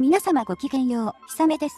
皆様ごきげんよう、ひさめです。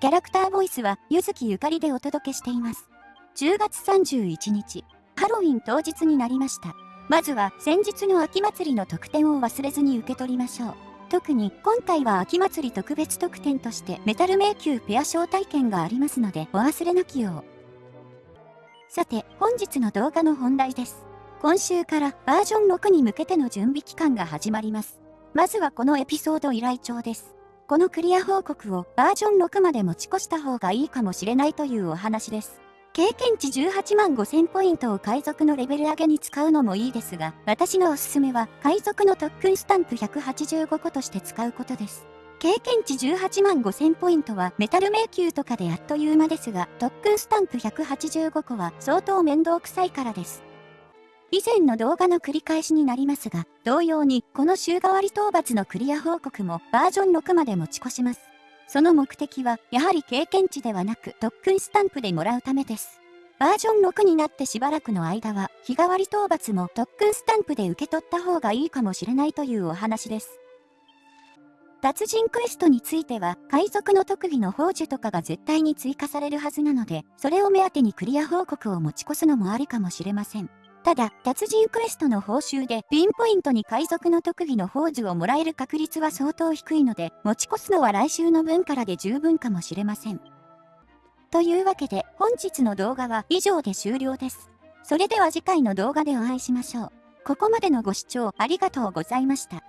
キャラクターボイスは、ゆずきゆかりでお届けしています。10月31日、ハロウィン当日になりました。まずは、先日の秋祭りの特典を忘れずに受け取りましょう。特に、今回は秋祭り特別特典として、メタル迷宮ペア招待券がありますので、お忘れなきよう。さて、本日の動画の本題です。今週からバージョン6に向けての準備期間が始まります。まずはこのエピソード依頼帳です。このクリア報告をバージョン6まで持ち越した方がいいかもしれないというお話です。経験値18万5000ポイントを海賊のレベル上げに使うのもいいですが、私のおすすめは海賊の特訓スタンプ185個として使うことです。経験値18万5000ポイントはメタル迷宮とかであっという間ですが、特訓スタンプ185個は相当面倒くさいからです。以前の動画の繰り返しになりますが、同様にこの週替わり討伐のクリア報告もバージョン6まで持ち越します。その目的は、やはり経験値ではなく特訓スタンプでもらうためです。バージョン6になってしばらくの間は、日替わり討伐も特訓スタンプで受け取った方がいいかもしれないというお話です。達人クエストについては、海賊の特技の宝珠とかが絶対に追加されるはずなので、それを目当てにクリア報告を持ち越すのもありかもしれません。ただ、達人クエストの報酬でピンポイントに海賊の特技の宝珠をもらえる確率は相当低いので、持ち越すのは来週の分からで十分かもしれません。というわけで、本日の動画は以上で終了です。それでは次回の動画でお会いしましょう。ここまでのご視聴ありがとうございました。